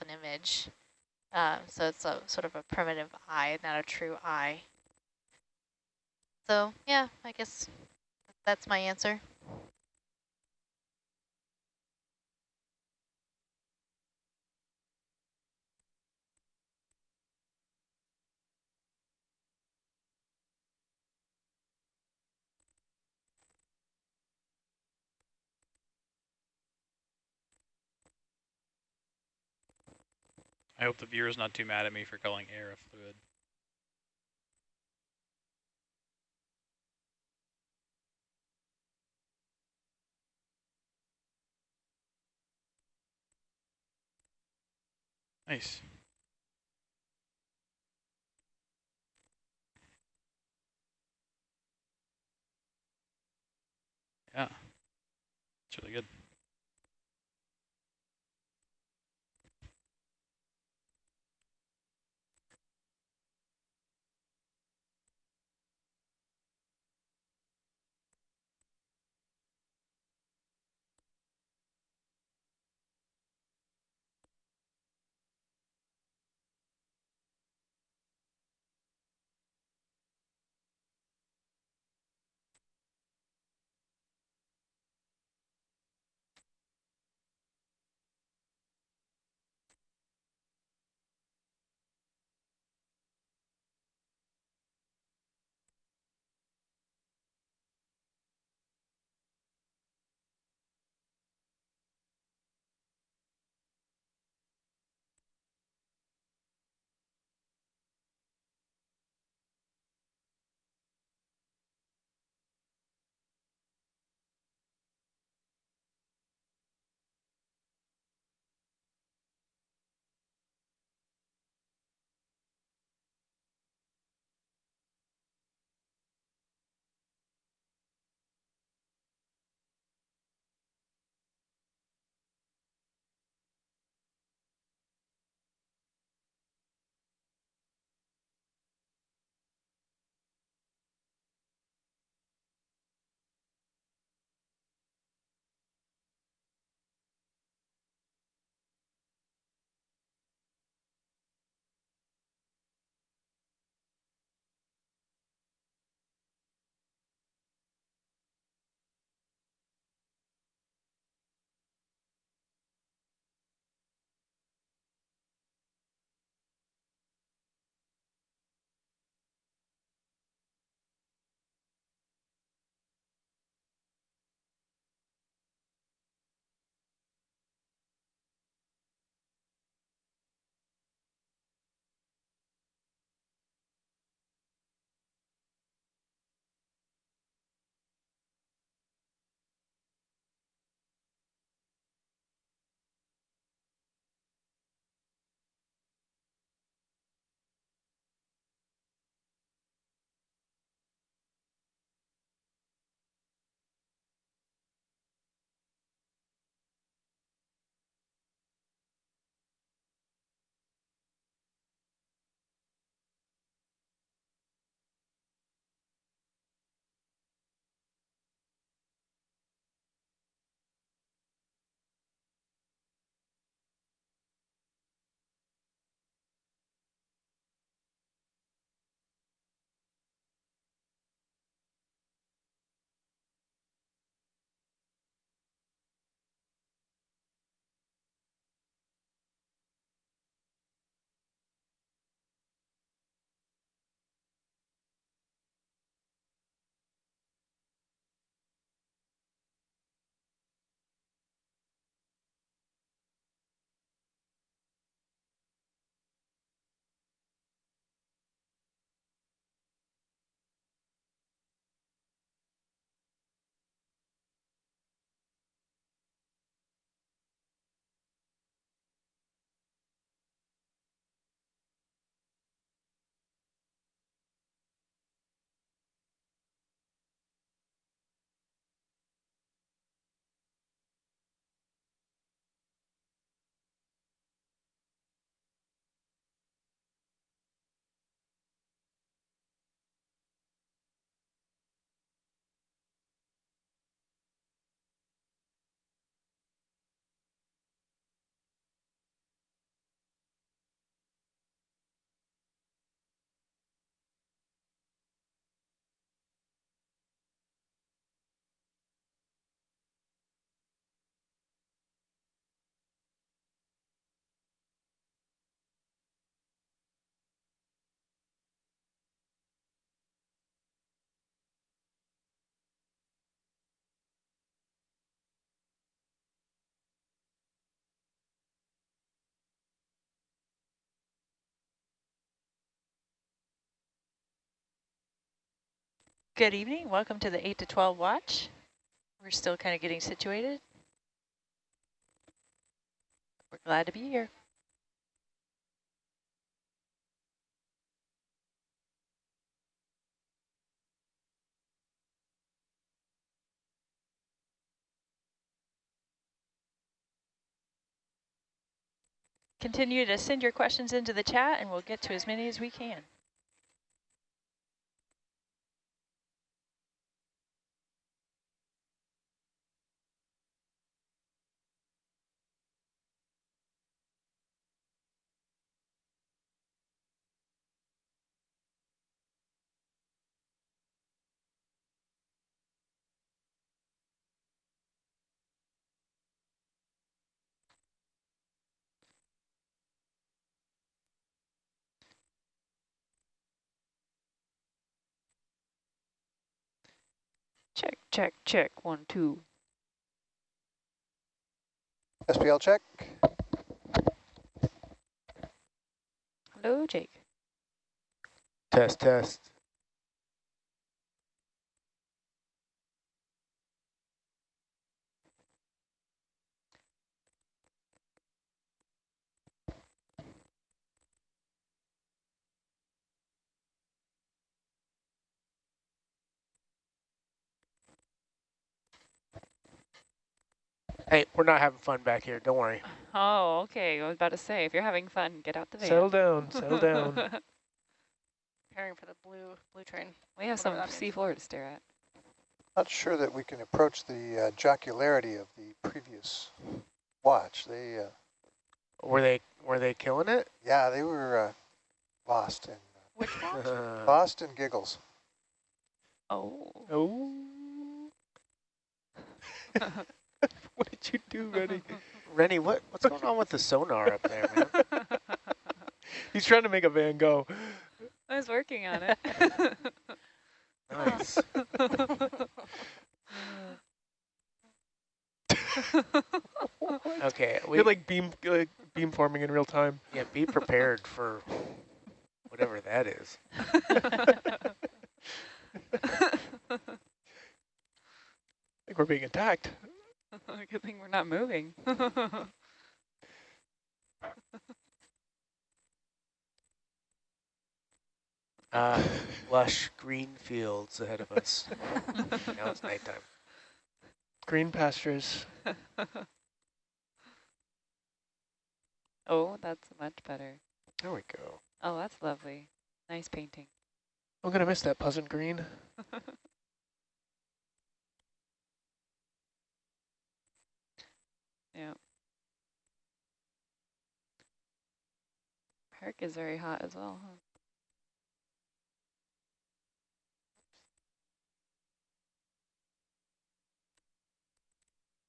an image. Uh, so it's a sort of a primitive eye, not a true eye. So yeah, I guess that's my answer. I hope the viewer's not too mad at me for calling air a fluid. Nice. Yeah, it's really good. Good evening. Welcome to the 8 to 12 watch. We're still kind of getting situated. We're glad to be here. Continue to send your questions into the chat and we'll get to as many as we can. Check, check, check. One, two. SPL check. Hello, Jake. Test, test. Hey, we're not having fun back here. Don't worry. Oh, okay. I was about to say, if you're having fun, get out the van. Settle down. Settle down. Preparing for the blue blue train. we have some that means. sea floor to stare at. Not sure that we can approach the uh, jocularity of the previous watch. They, uh, were they were they killing it? yeah, they were uh, lost in Which one? uh, lost in giggles. Oh. oh. what did you do, Rennie? Rennie, what what's going on with the sonar up there, man? He's trying to make a van go. I was working on it. Nice. Okay, we You're like beam like beam forming in real time. yeah, be prepared for whatever that is. I think we're being attacked. Good thing we're not moving. Uh, lush green fields ahead of us. now it's nighttime. Green pastures. oh, that's much better. There we go. Oh, that's lovely. Nice painting. I'm gonna miss that pleasant green. Yeah. Park is very hot as well, huh?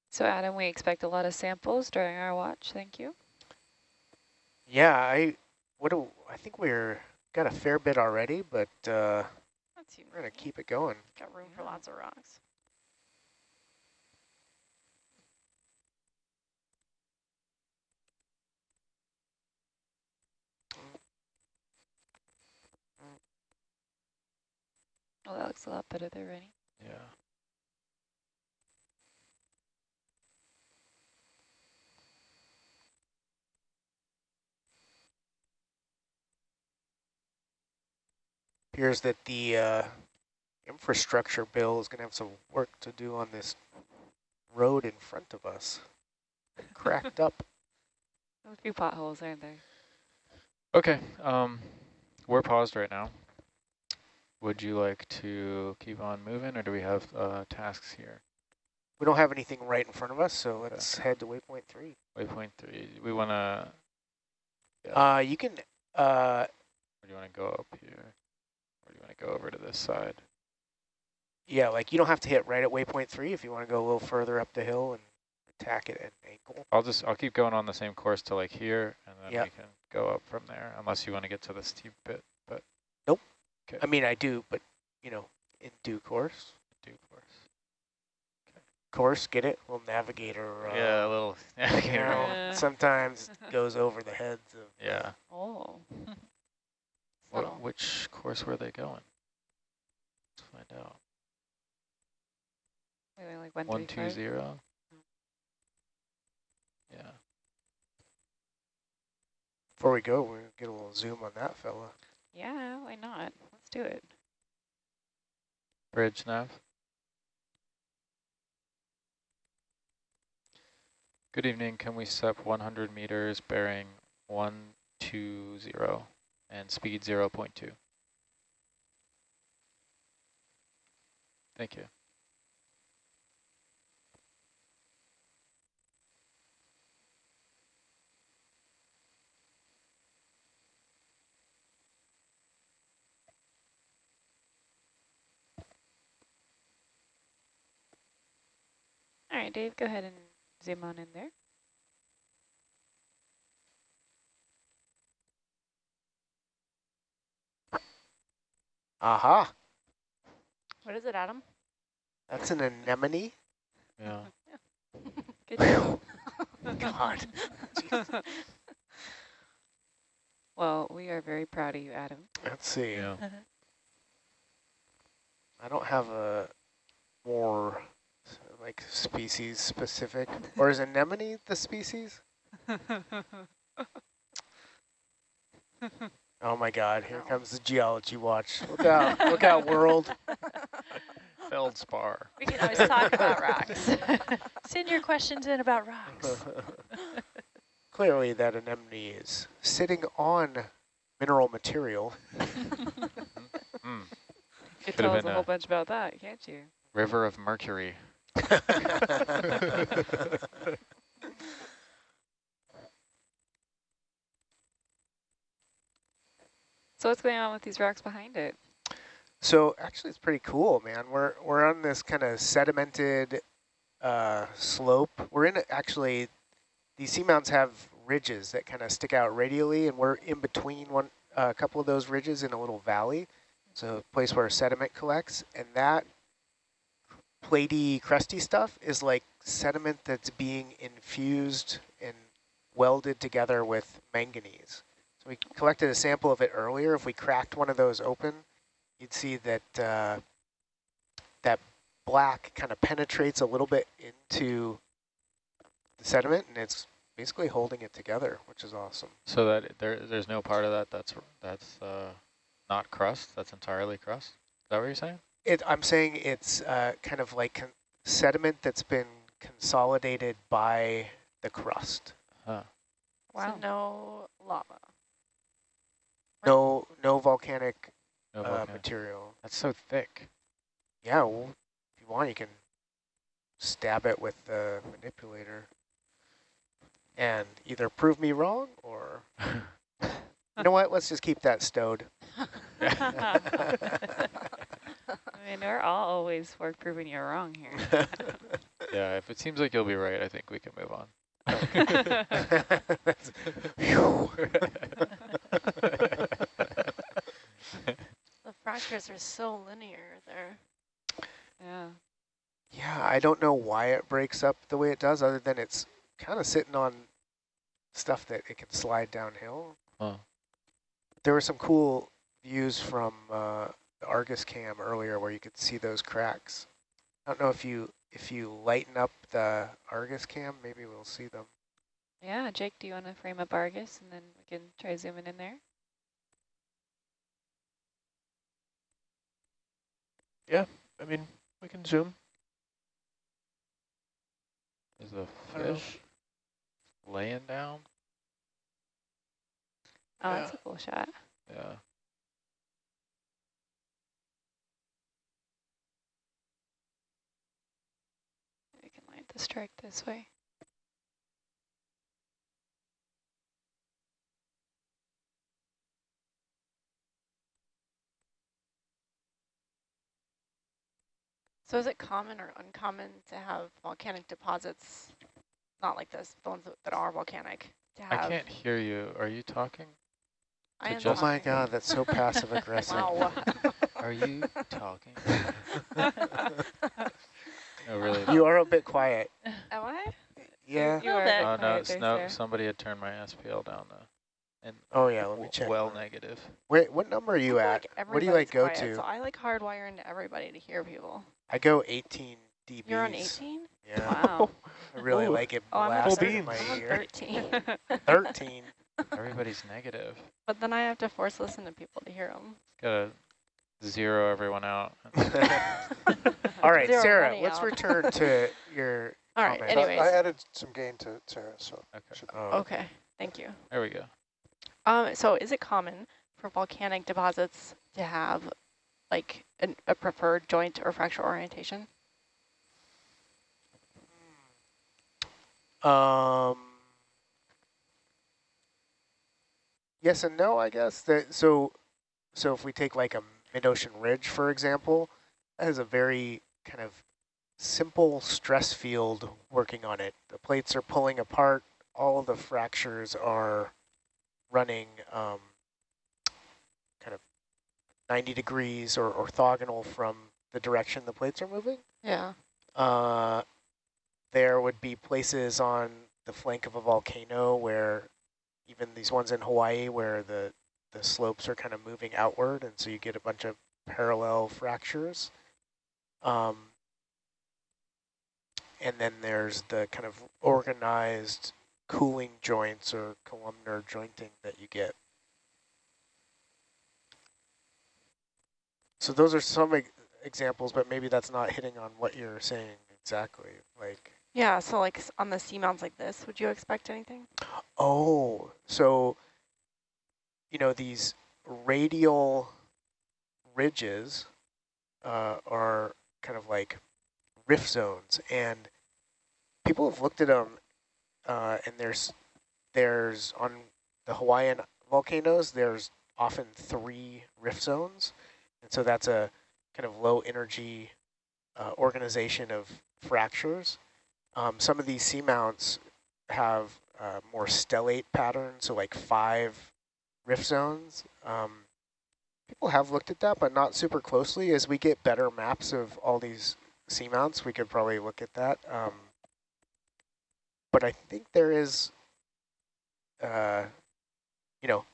So Adam, we expect a lot of samples during our watch. Thank you. Yeah, I what do I think we're got a fair bit already, but uh, we're gonna keep it going. got room for lots of rocks. Oh, that looks a lot better there, Rennie. Yeah. Appears that the uh, infrastructure bill is gonna have some work to do on this road in front of us. Cracked up. A few potholes, aren't there? Okay, um, we're paused right now. Would you like to keep on moving, or do we have uh, tasks here? We don't have anything right in front of us, so let's head to waypoint three. Waypoint three. We want to. Yeah. Uh, you can uh, Or do you want to go up here? Or do you want to go over to this side? Yeah, like you don't have to hit right at waypoint three if you want to go a little further up the hill and attack it at an angle. I'll just I'll keep going on the same course to like here, and then Yep. we can go up from there, unless you want to get to the steep bit. But I mean, I do, but you know, in due course. due course. Course, get it? Little navigator. Uh, yeah, a little. Yeah, you know, Yeah. sometimes goes over the heads of. yeah. Oh. What, which course were they going? Let's find out. Maybe like one, One three, two five. zero. Yeah. Before we go, we'll get a little zoom on that fella. Yeah, why not? Do it. Bridge nav. Good evening. Can we SEP 100 meters bearing 120 and speed 0 0.2? Thank you. Right, Dave, go ahead and zoom on in there. Aha, What is it, Adam? that's an anemone. Yeah. Good job. God. well, we are very proud of you, Adam. Let's see. Yeah. Uh-huh. I don't have a more s- like species specific, or is anemone the species? Oh my God! Here No. comes the geology watch. Look out! Look out, world! Feldspar. We can always talk about rocks. Send your questions in about rocks. Clearly, that anemone is sitting on mineral material. Mm. You could Could've tell us been a whole bunch about that, can't you? River of Mercury. So what's going on with these rocks behind it? So actually, it's pretty cool, man. We're we're on this kind of sedimented uh, slope. We're in actually these seamounts have ridges that kind of stick out radially, and we're in between one a couple of those ridges in a little valley. So a place where sediment collects, and that platy, crusty stuff is like sediment that's being infused and welded together with manganese. So we collected a sample of it earlier. If we cracked one of those open, you'd see that uh, that black kind of penetrates a little bit into the sediment, and it's basically holding it together, which is awesome. So that there, there's no part of that that's that's uh, not crust. That's entirely crust. Is that what you're saying? It, I'm saying it's uh, kind of like con- sediment that's been consolidated by the crust. Huh. So no lava. No, no volcanic No uh, volcano. material. That's so thick. Yeah, well, if you want, you can stab it with the manipulator and either prove me wrong or, you know what, let's just keep that stowed. I mean, we're all always for proving you're wrong here. yeah. If it seems like you'll be right, I think we can move on. The fractures are so linear there. yeah. yeah, I don't know why it breaks up the way it does, other than it's kind of sitting on stuff that it can slide downhill. Huh. There were some cool views from uh, the Argus cam earlier where you could see those cracks. I don't know if you if you lighten up the Argus cam, maybe we'll see them. Yeah, Jake, do you want to frame up Argus and then we can try zooming in there? Yeah, I mean, we can zoom. Is the I don't know. fish laying down? Oh, that's a cool shot. Yeah. We can line the strike this way. So is it common or uncommon to have volcanic deposits, not like this, the ones that- that are volcanic, to have? I can't hear you. Are you talking? I am Oh my god, that's so passive aggressive. Wow. Are you talking? No, really. You are a bit quiet. Am I? Yeah. You are Oh no, there, no! sir. Somebody had turned my SPL down though, and Oh yeah, let me check. well mine. negative. Wait, what number are you I feel at? like what do you like go quiet, to? So I like hardwire into everybody to hear people. I go 18 dBs. You're on 18? Yeah, Wow. I really Ooh. like it Oh, I'm on, blasting Full in my I'm on ear. 13. 13. Everybody's negative. but then I have to force listen to people to hear them. Gotta zero everyone out. All right, Zero Sarah, money let's out. return to your All right, comment. Anyways. I added some gain to Sarah, so Okay, should Oh, Okay, thank you. there we go. Um, so is it common for volcanic deposits to have like an, a preferred joint or fracture orientation? Um, yes and no, I guess. That so, so if we take like a mid-ocean ridge, for example, that has a very kind of simple stress field working on it. The plates are pulling apart. All of the fractures are running um, kind of 90 degrees or orthogonal from the direction the plates are moving. Yeah. Uh, there would be places on the flank of a volcano where even these ones in Hawaii where the, the slopes are kind of moving outward and so you get a bunch of parallel fractures. Um, and then there's the kind of organized cooling joints or columnar jointing that you get. So those are some e examples, but maybe that's not hitting on what you're saying exactly. Like, Yeah, so like on the seamounts like this, would you expect anything? oh, so, you know, these radial ridges uh, are kind of like rift zones, and people have looked at them, uh, and there's, there's on the Hawaiian volcanoes, there's often three rift zones, and so that's a kind of low energy uh, organization of fractures. Um, some of these seamounts have uh, more stellate patterns, so like five rift zones. Um, people have looked at that, but not super closely. As we get better maps of all these seamounts, we could probably look at that. Um, but I think there is, uh, you know,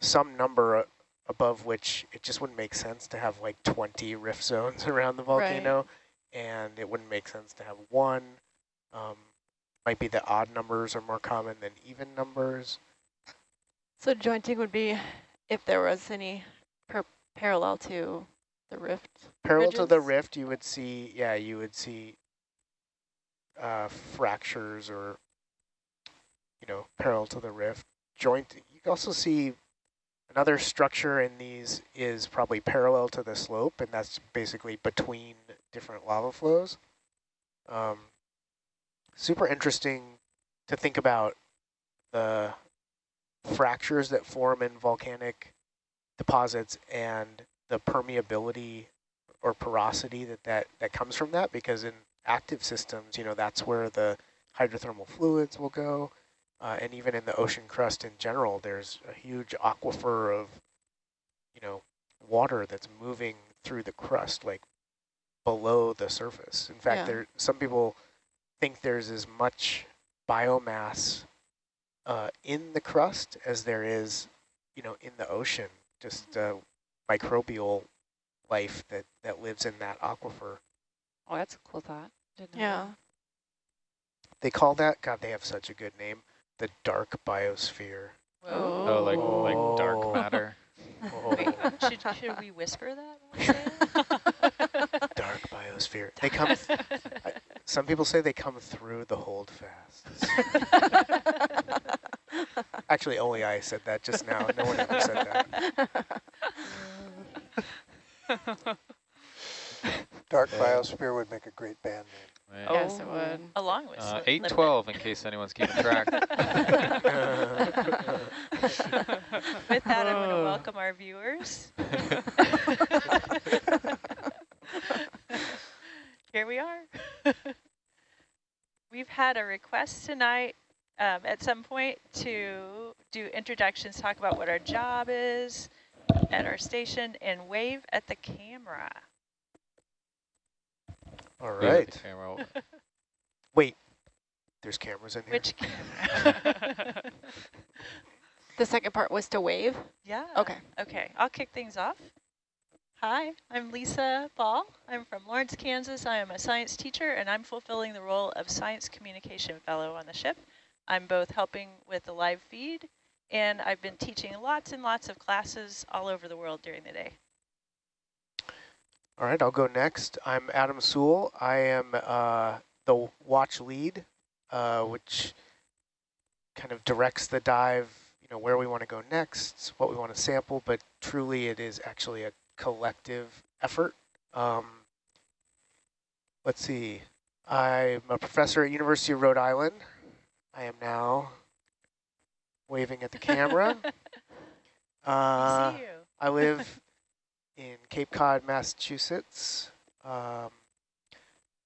some number above which it just wouldn't make sense to have like 20 rift zones around the volcano, and it wouldn't make sense to have one. Um, might be that odd numbers are more common than even numbers. So jointing would be if there was any per parallel to the rift. Parallel to the rift, you would see, yeah, you would see uh, fractures or, you know, parallel to the rift. Joint, you can also see another structure in these is probably parallel to the slope, and that's basically between different lava flows. Um, super interesting to think about the fractures that form in volcanic deposits and the permeability or porosity that, that, that comes from that because in active systems, you know, that's where the hydrothermal fluids will go. Uh, and even in the ocean crust in general, there's a huge aquifer of, you know, water that's moving through the crust, like below the surface. In fact, Yeah. there some people think there's as much biomass uh, in the crust as there is, you know, in the ocean. Just uh, microbial life that that lives in that aquifer. Oh, that's a cool thought. Didn't know Yeah. They call that God. They have such a good name, the dark biosphere. Oh, like like Oh. dark matter. Oh, Should, should we whisper that? when we dark biosphere. They come. Some people say they come through the holdfast. Actually, only I said that just now. No one ever said that. Dark Yeah. Biosphere would make a great band name. Right. Yes, it Oh, would. Along with Uh, Slip- eight Lip- twelve, in case anyone's keeping track. With that, I'm going to Oh. welcome our viewers. Here we are. We've had a request tonight um, at some point to do introductions, talk about what our job is at our station, and wave at the camera. All right. Leave it right. to camera. Wait, there's cameras in here. Which camera? The second part was to wave. yeah. Okay. Okay, I'll kick things off. Hi, I'm Lisa Ball. I'm from Lawrence, Kansas. I am a science teacher and I'm fulfilling the role of Science Communication Fellow on the ship. I'm both helping with the live feed and I've been teaching lots and lots of classes all over the world during the day. All right, I'll go next. I'm Adam Soule. I am uh, the watch lead, uh, which kind of directs the dive, you know, where we want to go next, what we want to sample, but truly it is actually a collective effort. Um, let's see. I'm a professor at University of Rhode Island. I am now waving at the camera. Uh, See you. I live in Cape Cod, Massachusetts. Um,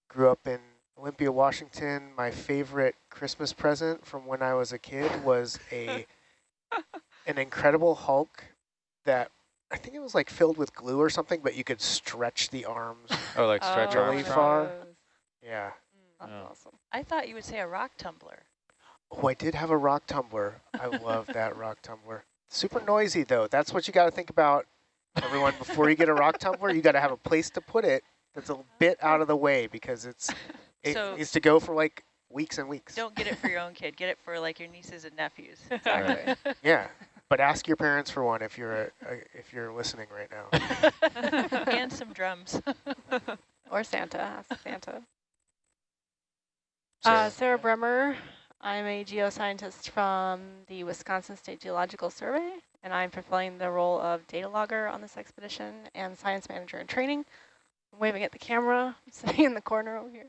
grew up in Olympia, Washington. My favorite Christmas present from when I was a kid was a an Incredible Hulk that I think it was like filled with glue or something, but you could stretch the arms. Oh, like stretch Oh, arms. really far? those. Yeah. Mm, that's Yeah. awesome. I thought you would say a rock tumbler. Oh, I did have a rock tumbler. I love that rock tumbler. Super noisy though. That's what you got to think about, everyone. Before you get a rock tumbler, you got to have a place to put it that's a bit out of the way because it's it So- needs to go for like weeks and weeks. Don't get it for your own kid. Get it for like your nieces and nephews. Right. Yeah, but ask your parents for one if you're a, a, if you're listening right now. and some drums. Or Santa, ask Santa. Sarah. Uh, Sarah Bremer. I'm a geoscientist from the Wisconsin State Geological Survey, and I'm fulfilling the role of data logger on this expedition and science manager in training. I'm waving at the camera, I'm sitting in the corner over here.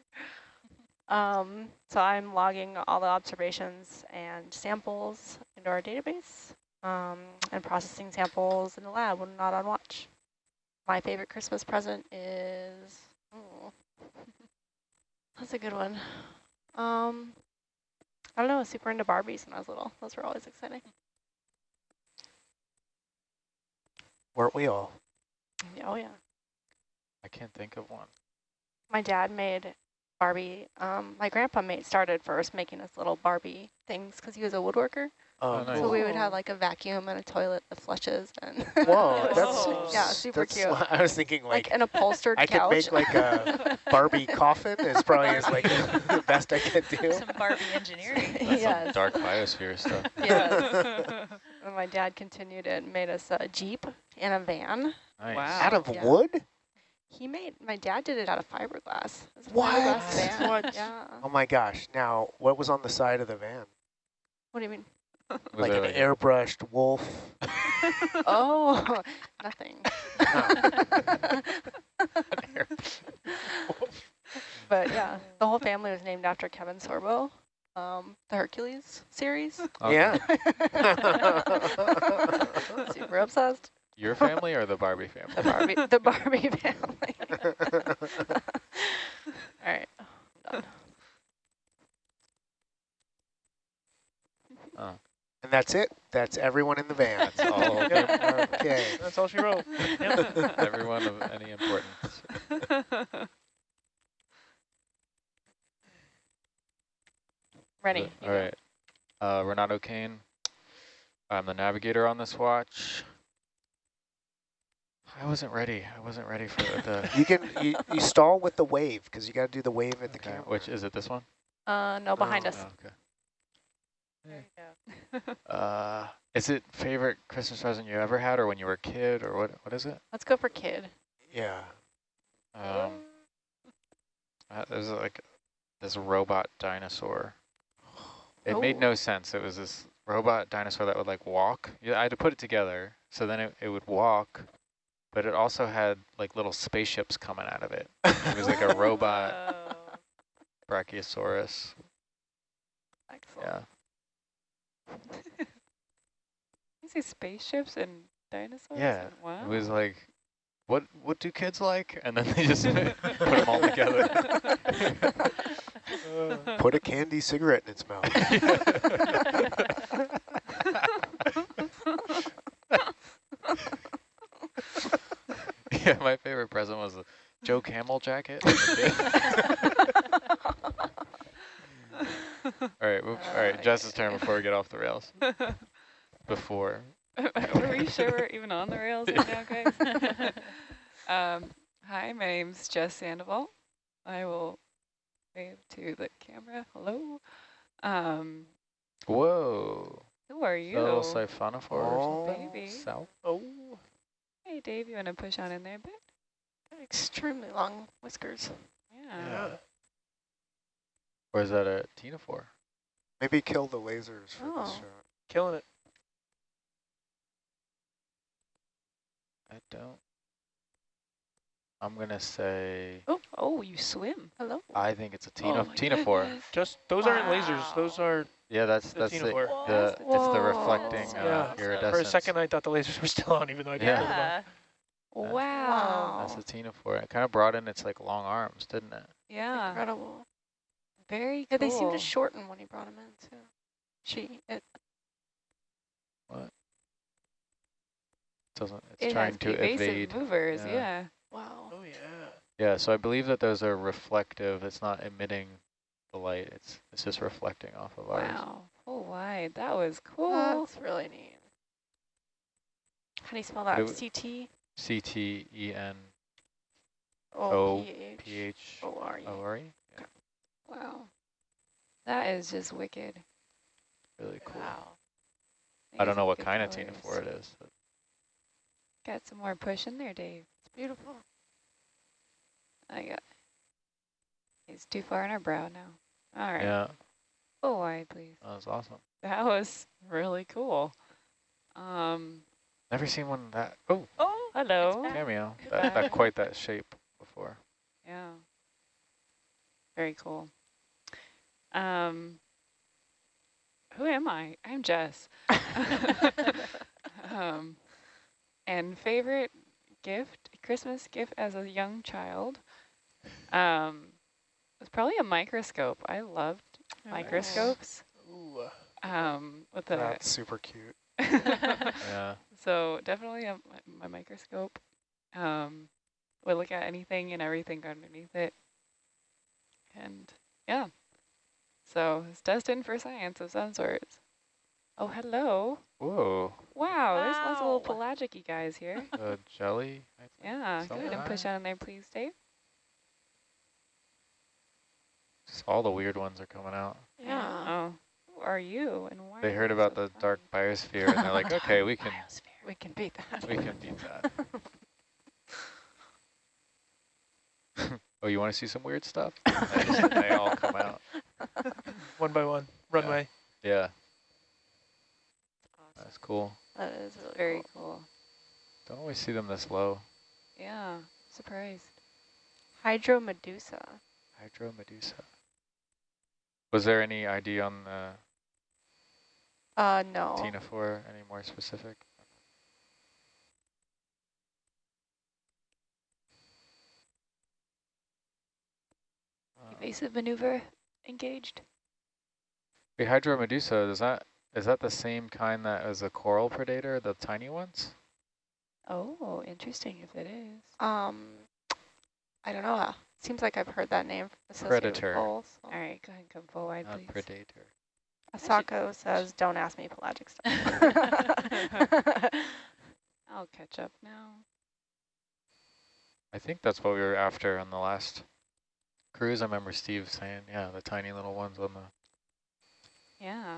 Um, so I'm logging all the observations and samples into our database um, and processing samples in the lab when not on watch. My favorite Christmas present is, oh, that's a good one. Um, I don't know, I was super into Barbies when I was little. Those were always exciting. Weren't we all? Oh yeah. I can't think of one. My dad made Barbie, um, my grandpa made started first making us little Barbie things because he was a woodworker. Oh, oh nice. So we would have like a vacuum and a toilet that flushes and Whoa, that's Yeah, super that's- cute. I was thinking like like an upholstered I could couch. make like a Barbie coffin. Is probably is like the best I could do. some Barbie engineering. That's yes. dark biosphere stuff. Yeah. My dad continued it and made us a Jeep and a van. Nice. Wow. Out of Yeah. wood? He made, my dad did it out of fiberglass. It was a What? fiberglass. What? Yeah. Oh my gosh! Now, what was on the side of the van? What do you mean? Was like there an airbrushed wolf. Oh, nothing. but yeah, the whole family was named after Kevin Sorbo, um, the Hercules series. Okay. Yeah. Super obsessed. Your family or the Barbie family? The Barbie, the Barbie family. All right. I'm done. Oh, and that's it. That's everyone in the van. that's all. Yep. okay. That's all she wrote. Yep. Everyone of any importance. Ready. You All go. right. Uh, Renato Kane. I'm the navigator on this watch. I wasn't ready. I wasn't ready for the. You can you, you stall with the wave because you got to do the wave at the okay, camera. which is it? This one? Uh, no, behind Oh, us. Oh, okay. Uh, is it favorite Christmas present you ever had, or when you were a kid, or what? What is it? Let's go for kid. Yeah. Um, uh, there's like this robot dinosaur. It made Oh. no sense. It was this robot dinosaur that would like walk. Yeah, I had to put it together. So then it, it would walk, but it also had like little spaceships coming out of it. It was like a robot Whoa. brachiosaurus. Excellent. Yeah. You see spaceships and dinosaurs? Yeah, and- Wow. It was like, what what do kids like? And then they just put them all together. Uh. Put a candy cigarette in its mouth. yeah, my favorite present was a Joe Camel jacket. As a kid. all right, all right. Uh, Jess's turn before we get off the rails. Before. Are we sure we're even on the rails right now, guys? Um, hi, my name's Jess Sandoval. I will wave to the camera. Hello. Um, Whoa. who are The you? little siphonophore or Oh, something? Baby. South? Oh, Hey, Dave, you want to push on in there a bit? Extremely long whiskers. Yeah. yeah. Or is that a ctenophore? Maybe kill the lasers for this Oh. shot. Killing it. I don't. I'm going to say, Oh, oh, you swim. Hello. I think it's a Oh cteno my ctenophore. Just those aren't lasers. Those are Yeah, that's The that's the, ctenophore. the it's the reflecting That's uh, Yeah. iridescence. for a second I thought the lasers were still on, even though I didn't. Yeah. them on. Wow. That's the ctenophore. It kind of brought in its like long arms, didn't it? Yeah. Incredible. Very cool. Yeah, they seem to shorten when he brought him in too. She. It, Doesn't it's it trying has to evasive evade? movers, Yeah. yeah. wow. Oh yeah. Yeah, so I believe that those are reflective. It's not emitting the light. It's it's just reflecting off of ours. Wow. Oh, wide. That was cool. That's really neat. How do you spell that? It w- C T C T E N O O P P H H O R E. O R. Yeah, Wow. That is just wicked. really cool. Wow. I don't know what good kind of colors. ctenophore it is. But Got some more push in there, Dave. It's beautiful. I got. He's too far in our brow now. All right. Yeah, Full wide, please. that was awesome. That was really cool. Um. Never seen one that oh Oh, Hello. back. cameo Goodbye. that, that quite that shape before. Yeah. Very cool. Um. Who am I? I'm Jess. um, and favorite gift, Christmas gift as a young child, um, was probably a microscope. I loved microscopes. Ooh. Um, with the That's super cute. Yeah, so definitely a, my microscope. Um, would look at anything and everything underneath it. And yeah, so it's destined for science of some sorts. Oh, hello. whoa, Wow, wow. there's lots of little Wow. pelagic guys here. the jelly. I think. Yeah, go ahead and push Sometimes. on there, please, Dave. Just all the weird ones are coming out. Yeah. Oh, who are you and why? They heard about so the fun? dark biosphere and they're like, okay, we can Biosphere. We can beat that. we can beat that. oh, you want to see some weird stuff? They, just, they all come out. One by one. Runway. Yeah, Awesome. that's cool. That is really Very cool. cool. Don't always see them this low. Yeah, surprised. Hydromedusa. Hydromedusa. Was there any ID on the Uh, no. ctenophore? Any more specific? Evasive maneuver engaged. The hydro medusa, is that is that the same kind that as a coral predator, the tiny ones? Oh, interesting if it is. Um, I don't know. Uh, seems like I've heard that name associated Predator. with coals. so. All right, go ahead and come full wide, Not please. predator. Asako says, "Don't ask me pelagic stuff." I'll catch up now. I think that's what we were after on the last cruise. I remember Steve saying, yeah, the tiny little ones on the Yeah.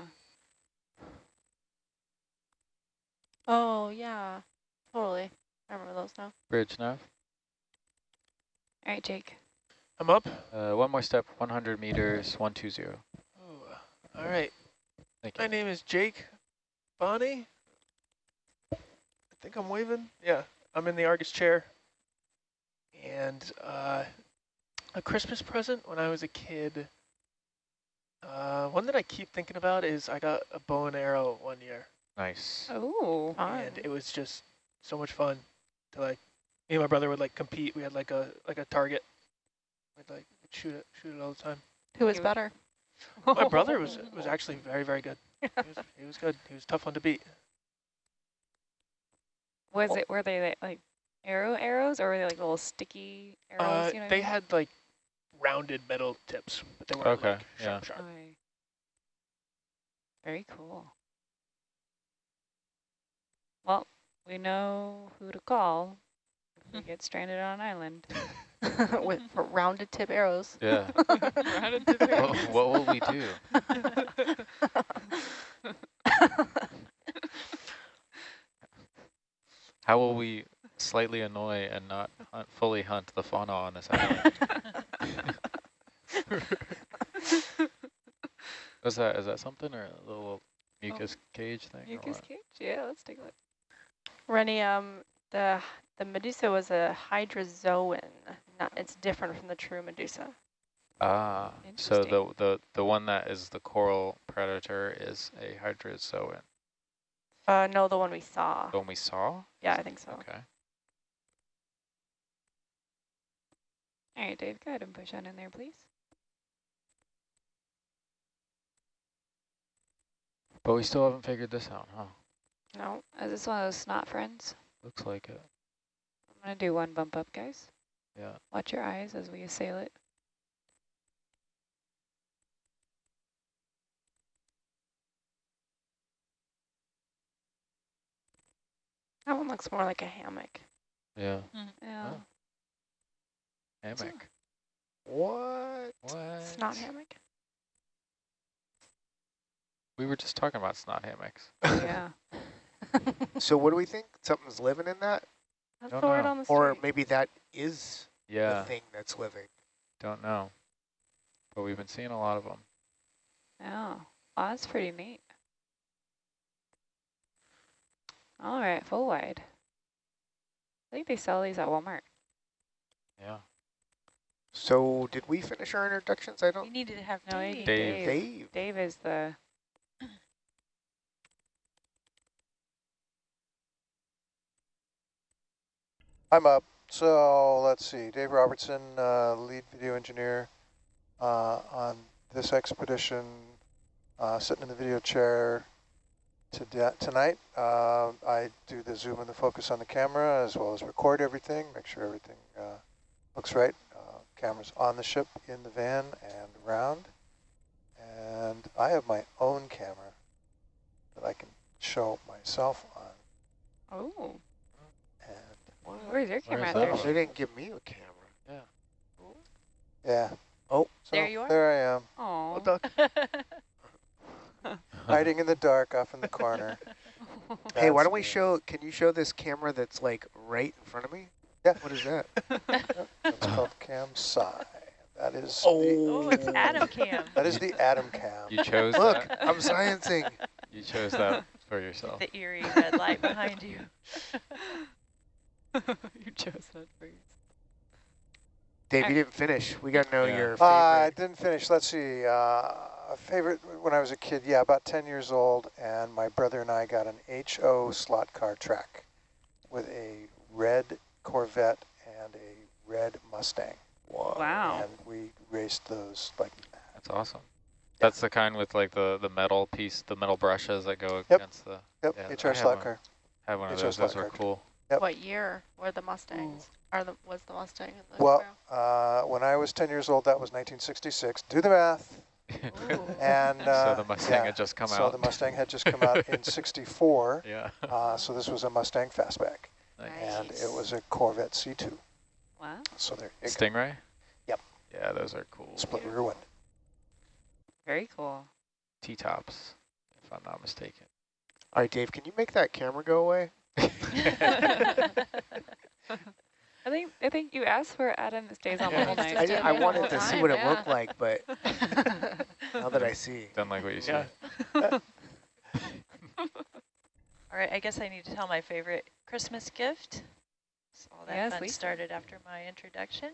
oh yeah, totally. I remember those now. bridge nav. All right, Jake. I'm up. Uh, one more step, 100 meters, 120. Ooh. All right. Thank My you. name is Jake Bonnie. I think I'm waving. Yeah, I'm in the Argus chair. And uh, a Christmas present when I was a kid. Uh, one that I keep thinking about is I got a bow and arrow one year. Nice. Oh. And it was just so much fun to like me and my brother would like compete we had like a like a target we'd like shoot it shoot it all the time Who was better? my brother was was actually very very good he was, he was good he was a tough one to beat Was it, were they like, like arrow arrows or were they like little sticky arrows? uh, you know what I they mean? had like rounded metal tips but they weren't Okay, like yeah. sharp sharp Okay. Very cool. Well, we know who to call if we get stranded on an island. with rounded tip arrows. Yeah. Rounded to what, what will we do? How will we slightly annoy and not hunt, fully hunt the fauna on this island? Is that is that something or a little mucus cage thing? Mucus cage? Yeah, let's take a look. Rennie, um, the the Medusa was a hydrozoan. Not, it's different from the true Medusa. Ah, so the, the the one that is the coral predator is a hydrozoan. Uh, no, the one we saw. The one we saw? Yeah, I think so. Okay. All right, Dave, go ahead and push on in there, please. But we still haven't figured this out, huh? No. Is this one of those snot friends? Looks like it. I'm going to do one bump up, guys. Yeah. Watch your eyes as we assail it. That one looks more like a hammock. Yeah. Mm-hmm. Yeah. Oh. Hammock. What? What? It's not hammock. We were just talking about snot hammocks. yeah. So what do we think? Something's living in that? That's Don't the word know. on the street. Or maybe that is Yeah, the thing that's living. don't know. But we've been seeing a lot of them. Oh, well, that's pretty neat. All right, full wide. I think they sell these at Walmart. Yeah. So did we finish our introductions? I don't. You needed to have No, I Dave. Dave. Dave. Dave is the I'm up. So let's see, Dave Robertson, uh, lead video engineer uh, on this expedition, uh, sitting in the video chair to tonight. Uh, I do the zoom and the focus on the camera as well as record everything, make sure everything uh, looks right. Cameras on the ship, in the van, and around. And I have my own camera that I can show myself on. oh. And Where's your camera out there? They didn't give me a camera. yeah. Oh. So There you are. There I am. Oh. duck. hiding in the dark off in the corner. Hey, why don't we show? Can you show this camera that's like right in front of me? Yeah. What is that? It's called Cam Psi. That is Oh. oh, it's Adam Cam. that is the Atom Cam. You chose Look, that. I'm sciencing. You chose that for yourself. the eerie red light behind you. you chose that for yourself. Dave, you didn't finish. We got to know Yeah. your Uh, I didn't finish. Let's see. Uh, a favorite when I was a kid. Yeah, about 10 years old, and my brother and I got an HO slot car track with a red Corvette and a red Mustang. Wow. And we raced those like That's awesome. That's the kind with like the, the metal piece, the metal brushes that go Yep. against the. yep, Yeah, I HR have slot one. car. Have one of HO those. Those slot were cool. Yep. What year were the Mustangs? Or the was the Mustang in the Well, uh, when I was 10 years old, that was 1966. Do the math. And uh, so the Mustang yeah, had just come so out. So the Mustang had just come out in 64. yeah. Uh, so this was a Mustang Fastback, Nice. and it was a Corvette C2. Wow. So there you go. Stingray? Yep. Yeah, those are cool. Split rear window. Very cool. T-tops, if I'm not mistaken. All right, Dave, can you make that camera go away? I think I think you asked for Adam that stays on the Yeah. whole night. just I, a did, I wanted whole to see time, what it yeah. looked like, but now that I see. Don't like what you see. Yeah. All right, I guess I need to tell my favorite Christmas gift. So all that Yes, fun Lisa. started after my introduction.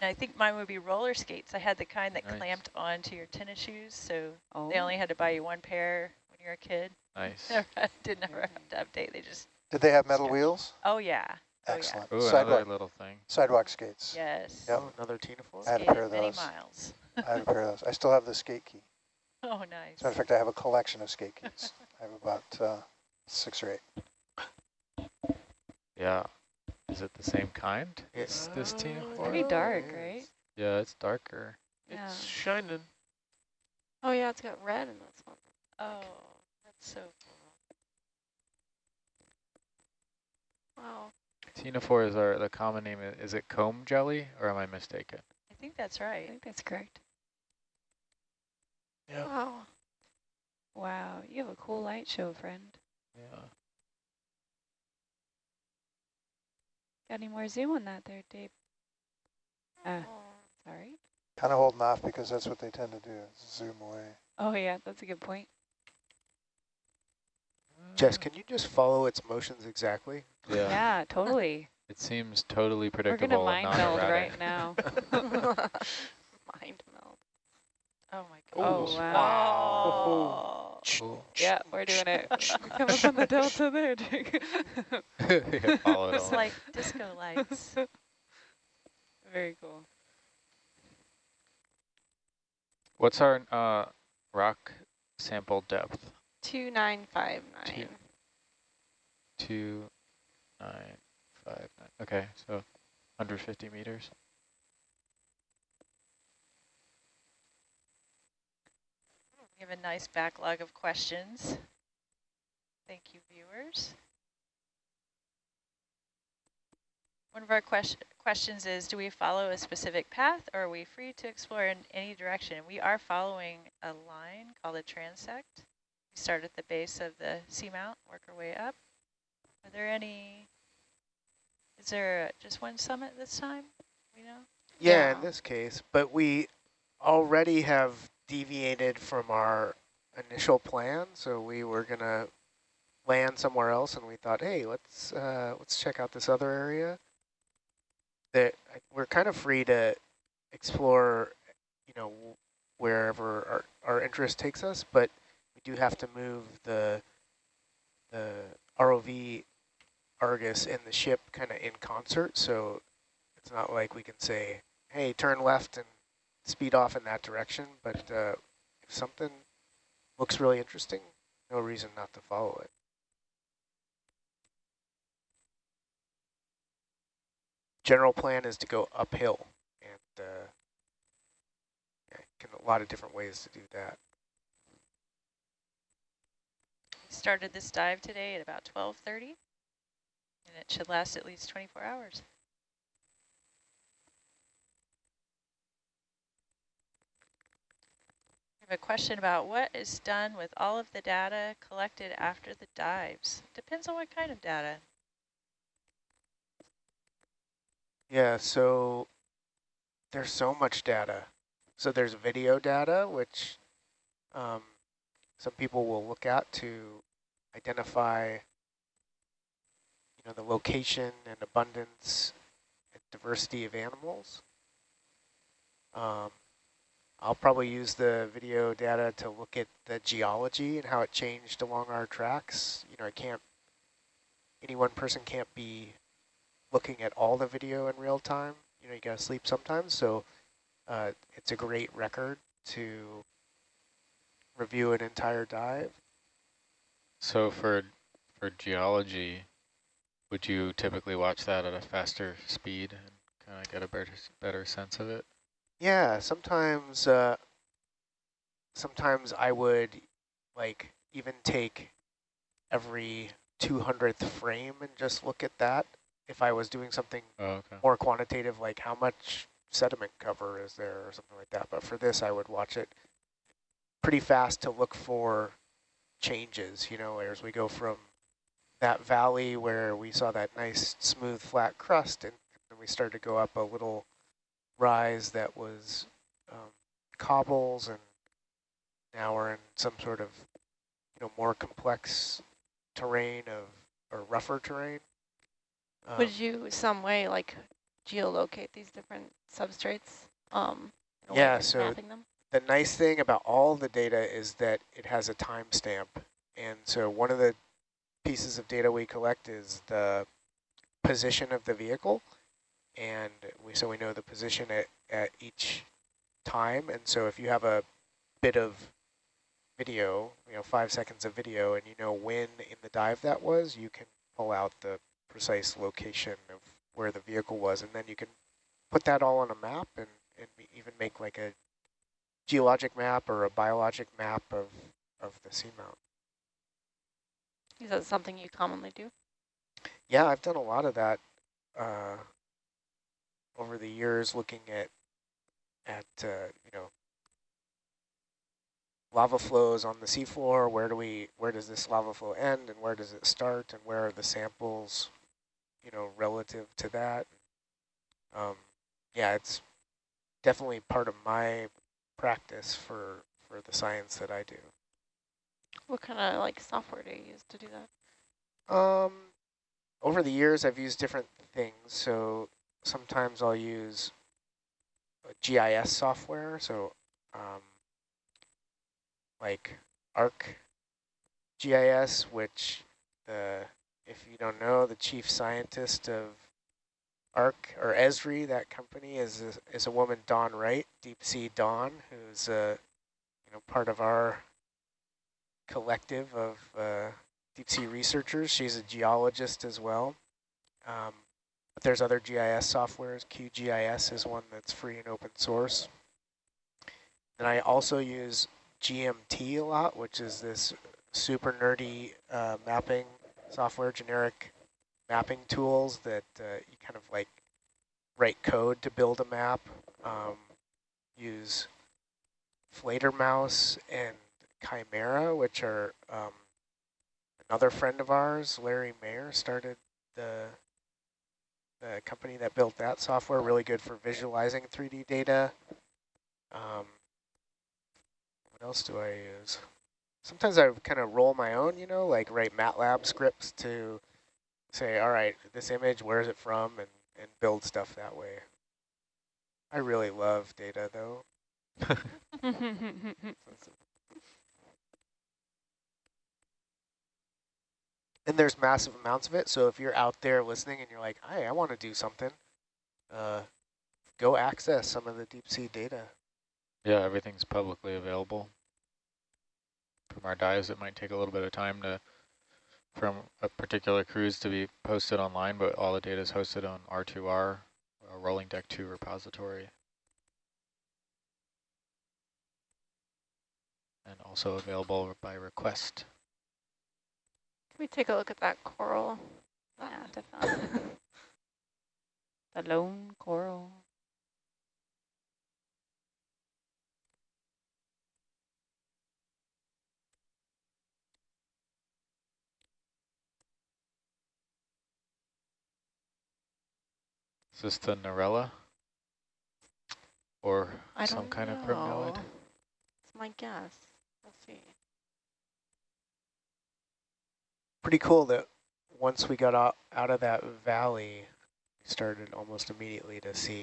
And I think mine would be roller skates. I had the kind that Nice. clamped onto your tennis shoes, so Oh. they only had to buy you one pair when you were a kid. Nice. Never, did never have to update. They just, Did they have metal Yeah. wheels? oh yeah, oh Excellent. Ooh, another Sidewalk, little thing. sidewalk skates. yes. Yep. Oh, another ctenophore. I had a pair of many those. miles. I have a pair of those. I still have the skate key. Oh, As a nice. matter of fact, I have a collection of skate keys. I have about uh, six or eight. Yeah. Is it the same kind? It's It's this team. Ford? Pretty dark, right? Yeah, it's darker. Yeah. It's shining. oh yeah, it's got red in this one. Oh, that's so cool. Wow. is our the common name. Is it comb jelly or am I mistaken? I think that's right. I think that's correct. Yeah. Wow. Wow, you have a cool light show, friend. Yeah. Got any more zoom on that there, Dave? Uh, sorry. Kind of holding off because that's what they tend to do, zoom away. Oh yeah, that's a good point. Jess, can you just follow its motions exactly? Yeah. Yeah, totally. It seems totally predictable We're predictable gonna mind meld right now. Mind meld. Oh my god. Oh, gosh. wow. Cool. yeah, we're doing it. Come up on the delta there, Jake. yeah, follow It's like disco lights. Very cool. What's our uh, rock sample depth? 2959. Two, nine, five, nine. Okay, so 150 meters. We have a nice backlog of questions. Thank you, viewers. One of our question, questions is, do we follow a specific path or are we free to explore in any direction? We are following a line called a transect. We start at the base of the seamount, work our way up. Are there any, is there just one summit this time? We know? Yeah, Yeah. in this case, but we already have deviated from our initial plan, so we were gonna land somewhere else, and we thought, hey, let's uh, let's check out this other area. That we're kind of free to explore, you know, wherever our our interest takes us, but we do have to move the the ROV Argus and the ship kind of in concert, so it's not like we can say, hey, turn left and speed off in that direction, but uh, if something looks really interesting, no reason not to follow it. General plan is to go uphill, and uh, yeah, can a lot of different ways to do that. We started this dive today at about 12.30 and it should last at least 24 hours. Have a question about what is done with all of the data collected after the dives. Depends on what kind of data. Yeah, so there's so much data. So there's video data, which um, some people will look at to identify, you know, the location and abundance and diversity of animals. Um, I'll probably use the video data to look at the geology and how it changed along our tracks. You know, I can't, any one person can't be looking at all the video in real time. You know, you gotta sleep sometimes, so uh, it's a great record to review an entire dive. So for for geology, would you typically watch that at a faster speed and kind of get a better better sense of it? Yeah, sometimes, uh, sometimes I would like even take every 200th frame and just look at that if I was doing something Oh, okay. more quantitative, like how much sediment cover is there or something like that. But for this, I would watch it pretty fast to look for changes, you know, as we go from that valley where we saw that nice smooth flat crust and then we started to go up a little rise that was um, cobbles and now we're in some sort of, you know, more complex terrain of, or rougher terrain. Um, Would you some way like geolocate these different substrates? Um, in a way Yeah, so the nice thing about all the data is that it has a timestamp. And so one of the pieces of data we collect is the position of the vehicle. And we so we know the position at, at each time. And so if you have a bit of video, you know, five seconds of video, and you know when in the dive that was, you can pull out the precise location of where the vehicle was. And then you can put that all on a map and, and even make like a geologic map or a biologic map of, of the seamount. Is that something you commonly do? Yeah, I've done a lot of that uh, over the years looking at at uh, you know lava flows on the seafloor. Where do we where does this lava flow end, and where does it start, and where are the samples, you know, relative to that? Um, yeah, it's definitely part of my practice for for the science that I do. What kind of like software do you use to do that? Um, over the years, I've used different things. So sometimes I'll use GIS software. So um, like ARC GIS, which the if you don't know, the chief scientist of ARC or Esri, that company is a, is a woman, Dawn Wright, Deep Sea Dawn, who's a you know part of our collective of uh, deep sea researchers. She's a geologist as well. Um, but there's other GIS softwares. QGIS is one that's free and open source. And I also use GMT a lot, which is this super nerdy uh, mapping software, generic mapping tools that uh, you kind of like write code to build a map, um, use Fledermaus and Qimera, which are um, another friend of ours, Larry Mayer, started the the company that built that software, really good for visualizing 3D data. Um, what else do I use? Sometimes I kind of roll my own, you know, like write MATLAB scripts to say, all right, this image, where is it from, and, and build stuff that way. I really love data, though. and there's massive amounts of it. So if you're out there listening and you're like, hey, I want to do something, uh, go access some of the deep sea data. Yeah, everything's publicly available. From our dives, it might take a little bit of time to from a particular cruise to be posted online, but all the data is hosted on R2R, a Rolling Deck to Repository. And also available by request. Can we take a look at that coral? Yeah, ah. definitely. the lone coral. Is this the Narella? Or I some kind know. of primnoid? It's my guess. We'll see. Pretty cool that once we got out, out of that valley, we started almost immediately to see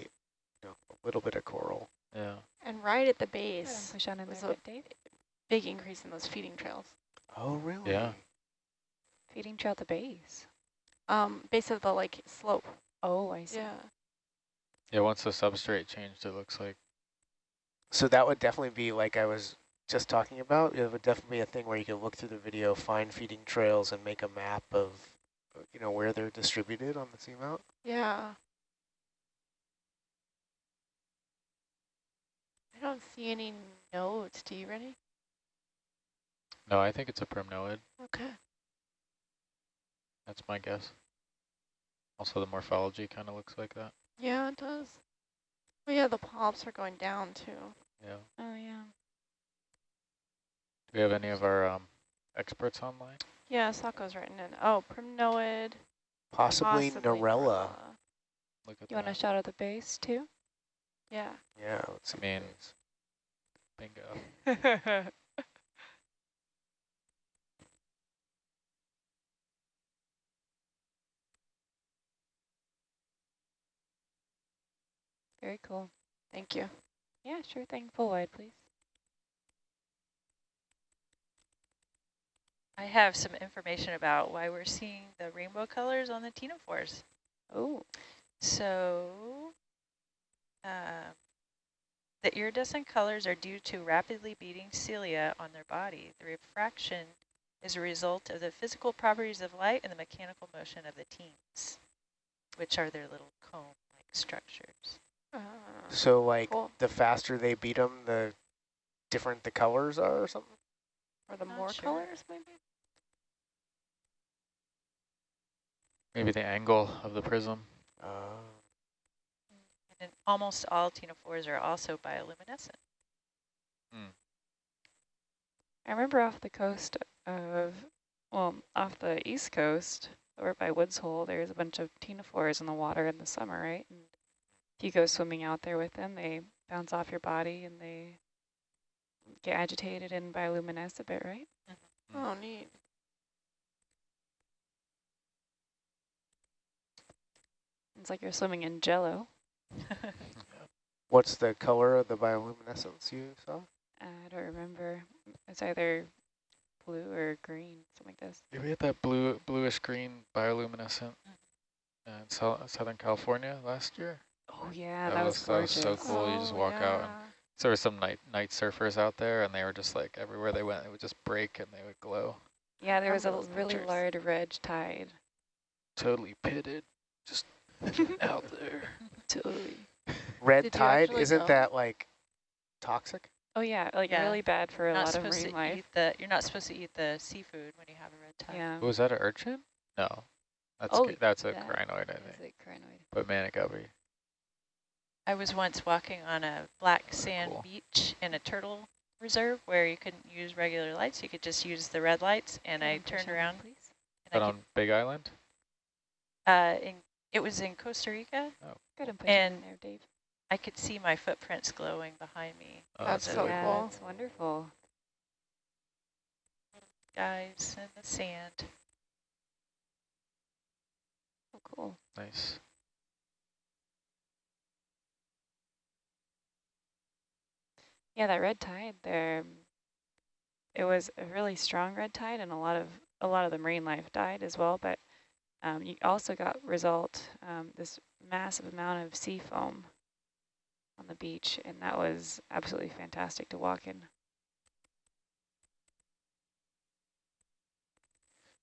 you know, a little bit of coral. Yeah. And right at the base, push on in was a bit, Dave. big increase in those feeding trails. Oh, really? Yeah. Feeding trail at the base. Um, base of the like slope. Oh, I see. Yeah. Yeah, once the substrate changed, it looks like. So that would definitely be like I was just talking about. It would definitely be a thing where you could look through the video, find feeding trails, and make a map of, you know, where they're distributed on the seamount. Yeah. I don't see any nodes. Do you ready? No, I think it's a primnoid. Okay. That's my guess. Also, the morphology kind of looks like that. Yeah, it does. Oh yeah, the polyps are going down too. Yeah. Oh, yeah. Do we have any of our um, experts online? Yeah, Sako's written in. Oh, primnoid. Possibly, possibly Narella. Look at You want to that. shout out the base, too? Yeah. Yeah, let's see. I mean, bingo. Very cool. Thank you. Yeah, sure thing. Full wide, please. I have some information about why we're seeing the rainbow colors on the ctenophores. Oh, So uh, the iridescent colors are due to rapidly beating cilia on their body. The refraction is a result of the physical properties of light and the mechanical motion of the ctenes, which are their little comb-like structures. Uh, So, like, cool. the faster they beat them, the different the colors are or something? Or the Not more sure. colors, maybe? Maybe the angle of the prism. Oh. almost all ctenophores are also bioluminescent. Hmm. I remember off the coast of, well, off the east coast, over by Woods Hole, there's a bunch of ctenophores in the water in the summer, right? And if you go swimming out there with them, they bounce off your body and they get agitated and bioluminesce a bit, right? Mm-hmm. Oh, neat. It's like you're swimming in jello. What's the color of the bioluminescence you saw? I don't remember. It's either blue or green, something like this. Yeah, we had that blue, bluish green bioluminescent mm. in Sou- Southern California last year. Oh yeah, That that, was- was that was so cool. you just Oh, walk out and- yeah. So there were some night night surfers out there, and they were just like everywhere they went, it would just break and they would glow. Yeah, there was a really pictures. large red tide. Totally pitted, just out there. Totally. Red Did tide, isn't go? that like toxic? Oh yeah, like Yeah. really bad for a not lot of marine life. eat the. You're not supposed to eat the seafood when you have a red tide. Yeah. Was that an urchin? No, that's Oh, that's a that crinoid, I Is think. it crinoid? But manic. I was once walking on a black sand Cool. beach in a turtle reserve where you couldn't use regular lights. You could just use the red lights. And I Can push turned around please. But and I on Big Island? uh, in, it was in Costa Rica. Oh. Good and And- there, Dave. I could see my footprints glowing behind me. Oh, That's So so yeah, cool. that's wonderful. Guys in the sand. Oh, cool. Nice. Yeah, that red tide there. It was a really strong red tide, and a lot of a lot of the marine life died as well. But um, you also got result um, this massive amount of sea foam on the beach, and that was absolutely fantastic to walk in.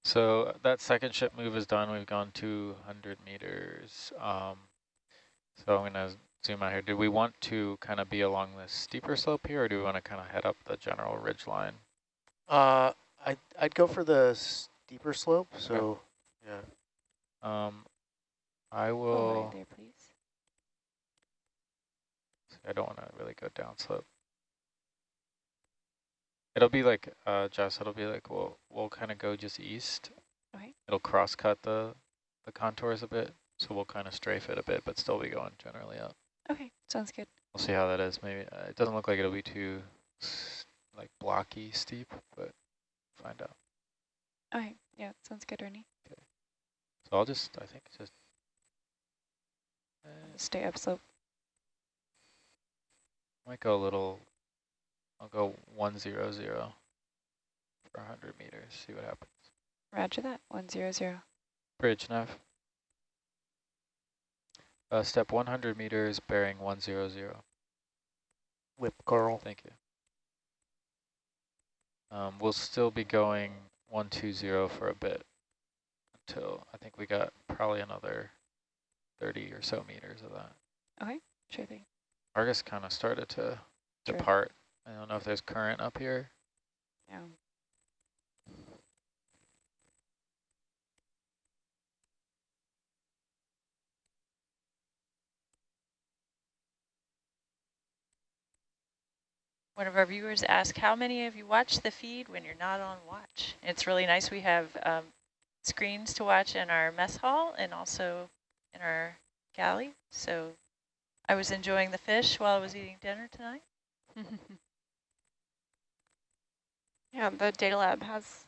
So uh, that second ship move is done. We've gone 200 meters. Um, so I'm going to zoom out here. Do we want to kind of be along this steeper slope here, or do we want to kind of head up the general ridge line? Uh, I'd, I'd go for the steeper slope, so, yeah. Um, I will. right there, please. I don't want to really go down slope. It'll be like, uh, Jess, it'll be like, we'll, we'll kind of go just east. Okay. It'll cross cut the, the contours a bit. So we'll kind of strafe it a bit, but still be going generally up. Okay, sounds good. We'll see how that is. Maybe uh, it doesn't look like it'll be too like blocky steep, but find out. Okay, yeah, sounds good, Ernie. So I'll just, I think just, uh, Stay up slope. might go a little, I'll go one zero zero for 100 meters, see what happens. Roger that. One zero zero. Bridge nav. Uh, step 100 meters, bearing 100. Whip Coral. Thank you. Um, we'll still be going 120 for a bit until I think we got probably another 30 or so meters of that. Okay, sure thing. Argus kind of started to Sure. depart. I don't know if there's current up here. Yeah. One of our viewers asked, how many of you watch the feed when you're not on watch? It's really nice. We have um, screens to watch in our mess hall and also in our galley. So I was enjoying the fish while I was eating dinner tonight. Yeah, the data lab has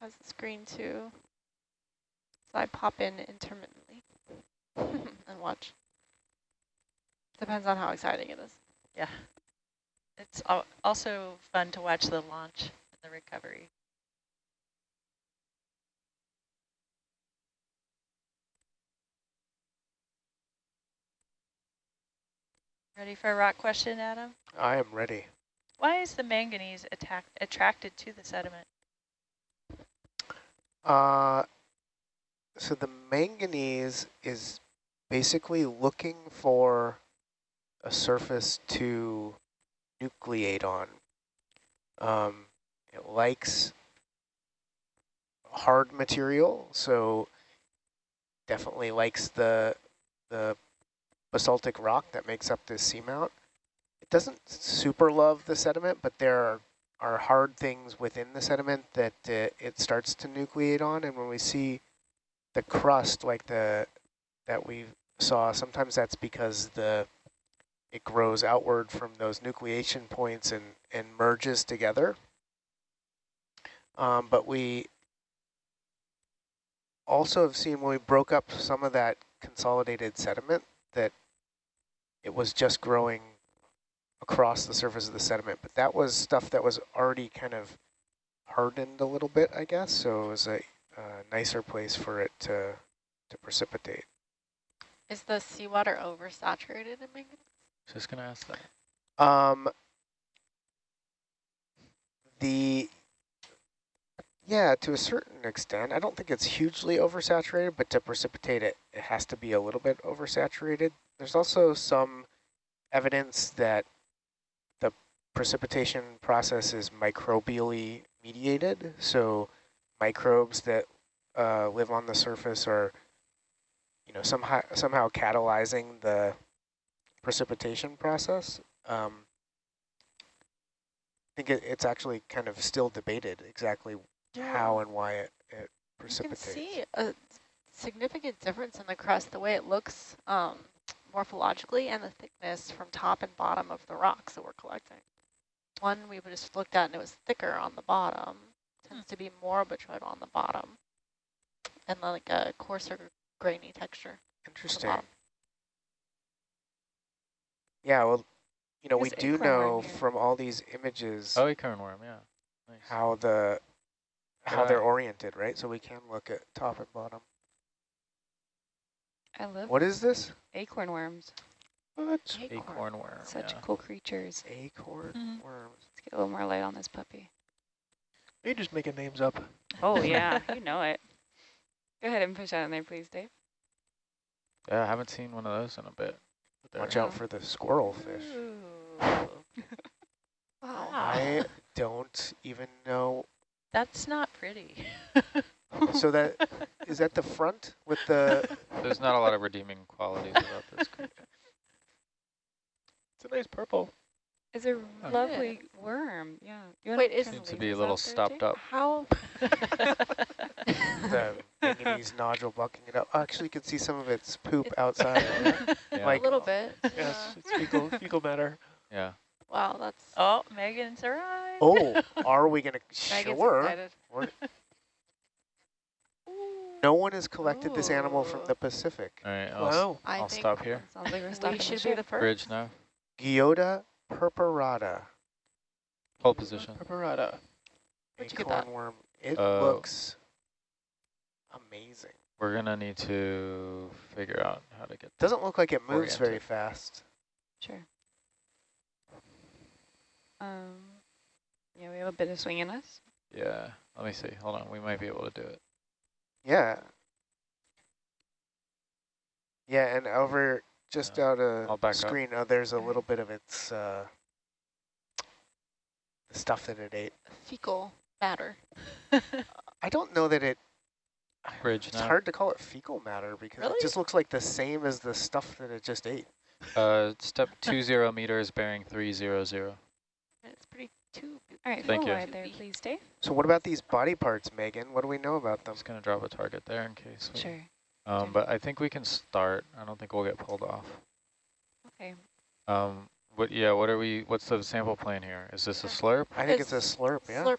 has a screen too. So I pop in intermittently and watch. Depends on how exciting it is. Yeah. It's al also fun to watch the launch and the recovery. Ready for a rock question, Adam? I am ready. Why is the manganese attack attracted to the sediment? Uh, so the manganese is basically looking for a surface to nucleate on. Um, it likes hard material, so definitely likes the the basaltic rock that makes up this seamount. It doesn't super love the sediment, but there are, are hard things within the sediment that uh, it starts to nucleate on. And when we see the crust like the that we saw, sometimes that's because the it grows outward from those nucleation points and, and merges together. Um, but we also have seen when we broke up some of that consolidated sediment that it was just growing across the surface of the sediment. But that was stuff that was already kind of hardened a little bit, I guess. So it was a, a nicer place for it to, to precipitate. Is the seawater oversaturated in manganese? Just gonna ask that. Um, the yeah, to a certain extent. I don't think it's hugely oversaturated, but to precipitate it, it has to be a little bit oversaturated. There's also some evidence that the precipitation process is microbially mediated. So microbes that uh, live on the surface are, you know, somehow somehow catalyzing the precipitation process. Um, I think it, it's actually kind of still debated exactly how and why it, it You can see a significant difference in the crust, the way it looks um, morphologically and the thickness from top and bottom of the rocks that we're collecting. One we just looked at and it was thicker on the bottom, tends to be more botrytis on the bottom, and like a coarser grainy texture. Interesting. Yeah, well, you know, we do know from all these images Oh, acorn worm, yeah. Nice. how the how they're oriented, right? So we can look at top and bottom. I love What is this? acorn worms. What? Acorn worm, Such yeah. cool creatures. Acorn Mhm. worms. Let's get a little more light on this puppy. You're just making names up. Oh, yeah, you know it. Go ahead and push out in there, please, Dave. Yeah, I haven't seen one of those in a bit. but they're- Watch out for the squirrel fish. Wow. I don't even know. That's not pretty. So that is that the front with the There's not a lot of redeeming qualities about this creature. It's a nice purple. It's a Oh. lovely worm. Yeah. You Wait, is- kinda Seems to be a little there, stopped Dave? up. How? the manganese nodule bucking it up? Actually, you can see some of its poop outside. Yeah. Like- a little bit. Yes, yeah. it's fecal, fecal matter. yeah. Wow, that's oh, Megan's arrived. Oh, are we gonna? Megan's Sure. excited. We're- No one has collected this animal from the Pacific. All right, I'll, s- Wow. I I'll think stop here. Sounds like we're we should be the ship. first. Bridge now. Yoda purpurata. Hold position. Preparata. Where'd you get that? Worm. It Uh, looks amazing. We're gonna need to figure out how to get. Doesn't look like it moves very fast. Sure. Um, yeah, we have a bit of swing in us. Yeah. Let me see. Hold on. We might be able to do it. Yeah. Yeah, and over just Yeah. out of back up. screen, uh, there's a little bit of its uh, stuff that it ate. fecal matter. I don't know that it. Bridge It's now. hard to call it fecal matter because Really? it just looks like the same as the stuff that it just ate. Uh, step two zero meters, bearing three zero zero. It's pretty too. All right, Thank you. forward there, please, Dave. So what about these body parts, Megan? What do we know about them? Just gonna drop a target there in case. We, Sure. Um, but I think we can start. I don't think we'll get pulled off. Okay. Um, what? Yeah. What are we? What's the sample plan here? Is this a slurp? I think It's it's, a slurp, yeah. Slurp.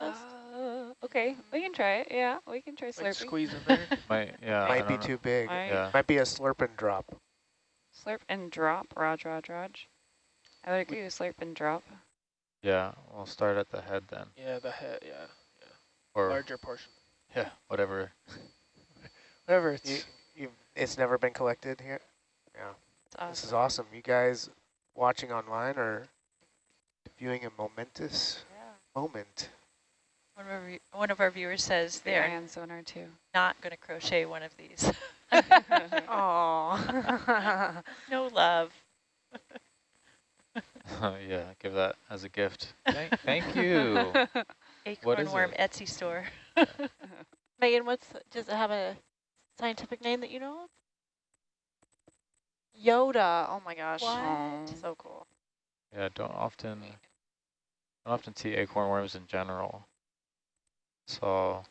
Uh, okay, we can try it. Yeah, we can try slurping. Like squeeze in there. Might. Yeah. I Might be know. too big. All right. Yeah. Might be a slurp and drop. Slurp and drop. Raj, Raj, Raj. I would agree with slurp and drop. Yeah. We'll start at the head then, Yeah, the head, yeah. or Larger portion. yeah, whatever. Whatever, it's... You, you, it's never been collected here. Yeah, awesome. this is awesome. You guys watching online are viewing a momentous moment. One of, our, one of our viewers says The they're ion sonar too. not going to crochet one of these. Aw. no love. yeah. Give that as a gift. Thank, thank you. Acorn is worm it? Etsy store. Megan, what's does it have a scientific name that you know of? Yoda. Oh my gosh. What? Oh. So cool. Yeah, don't often don't often see acorn worms in general. Saw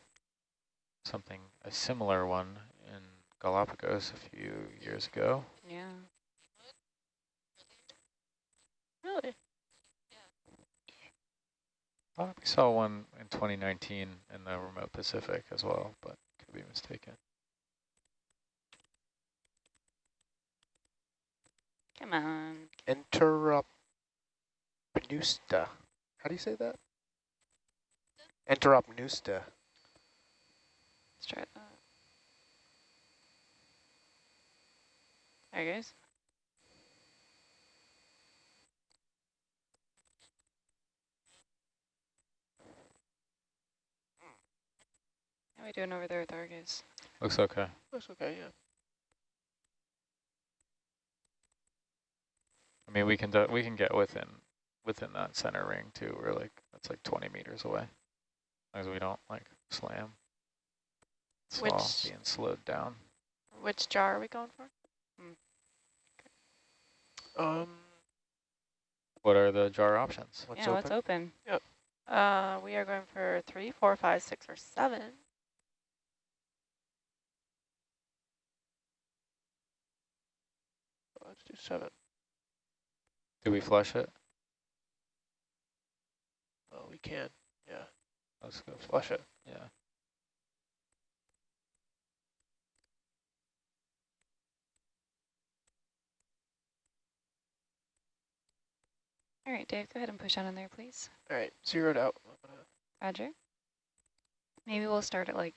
something a similar one in Galapagos a few years ago. Yeah. Really? Thought we saw one in 2019 in the remote Pacific as well, but could be mistaken. Come on. Enteropneusta. How do you say that? Enteropneusta. Let's try that. There it goes. How are we doing over there with Argus? Looks okay. Looks okay, yeah. I mean, we can do, we can get within within that center ring too. We're like that's like 20 meters away, as we don't like slam. It's all Which- being slowed down. Which jar are we going for? Um, What are the jar options? What's yeah, open? what's open? Uh, we are going for three, four, five, six, or seven. Let's do seven. Do we flush it? Oh, we can. Yeah, Let's go flush it. Yeah. All right, Dave, go ahead and push on in there, please. All right, zeroed out. Roger. Maybe we'll start at like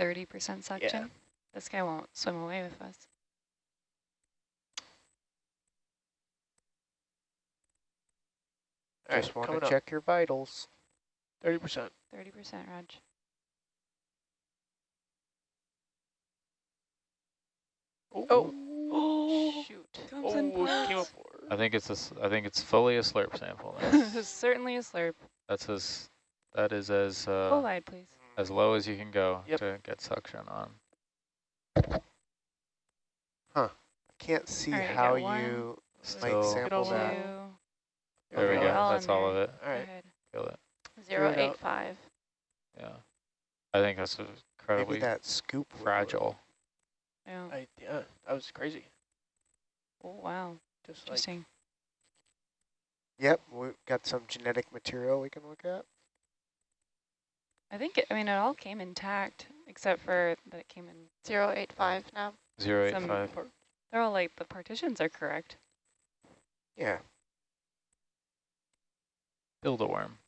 30% suction. Yeah. This guy won't swim away with us. All right, Just want coming to up. check your vitals. 30%. 30%, Raj. Oh, Oh, shoot. oh, it came up. I think it's a s I think it's fully a slurp sample. this is certainly a slurp. that's as that is as uh, Full please. as low as you can go Yep. to get suction on. Huh. I can't see All right, I how you might sample Get that. Two. There we go. All That's in all of it. All right. Go ahead. Feel it. Zero, it eight, out. five. Yeah. I think that's incredibly Maybe incredibly that scoop. fragile. Yeah. I, yeah, that was crazy. Oh, wow. Just like, Yep, we've got some genetic material we can look at. I think, it, I mean, it all came intact, except for that it came in, Zero, eight, five now. Zero eight Some five. they're all like, the partitions are correct. Yeah. Build a worm.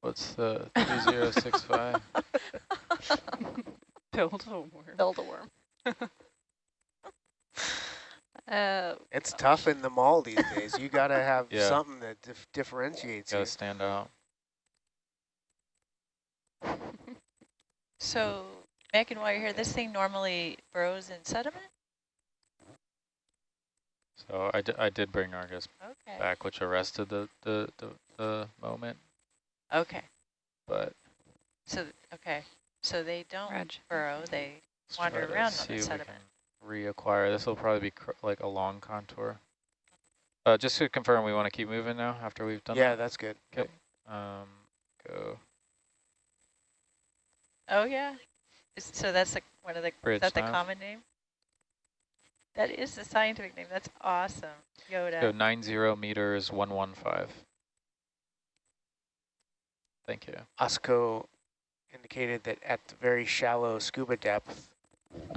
What's the three zero six five? Build a worm. Build a worm. uh, It's tough in the mall these days. You got to have Yeah. something that dif differentiates Gotta you. stand out. So, Megan, while you're here, this thing normally burrows in sediment? So I, I did bring Argus Okay. back, which arrested the, the, the, the moment, Okay. but So, okay. So they don't Raj. burrow, they let's Wander try to around on see the if we sediment. can Reacquire. This will probably be cr like a long contour. Uh, just to confirm, we want to keep moving now after we've done Yeah, that? that's good. Okay. Um, go Oh, yeah. Is, so that's the, one of the, Bridge is that the nav. common name? That is the scientific name. That's awesome. Yoda. go nine zero meters one one five. Thank you. OSCO indicated that at the very shallow scuba depth,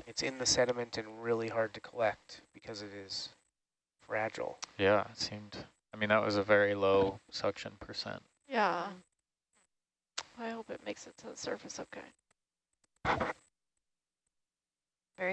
it's in the sediment and really hard to collect because it is fragile. Yeah, it seemed. I mean, that was a very low suction percent. yeah. I hope it makes it to the surface okay.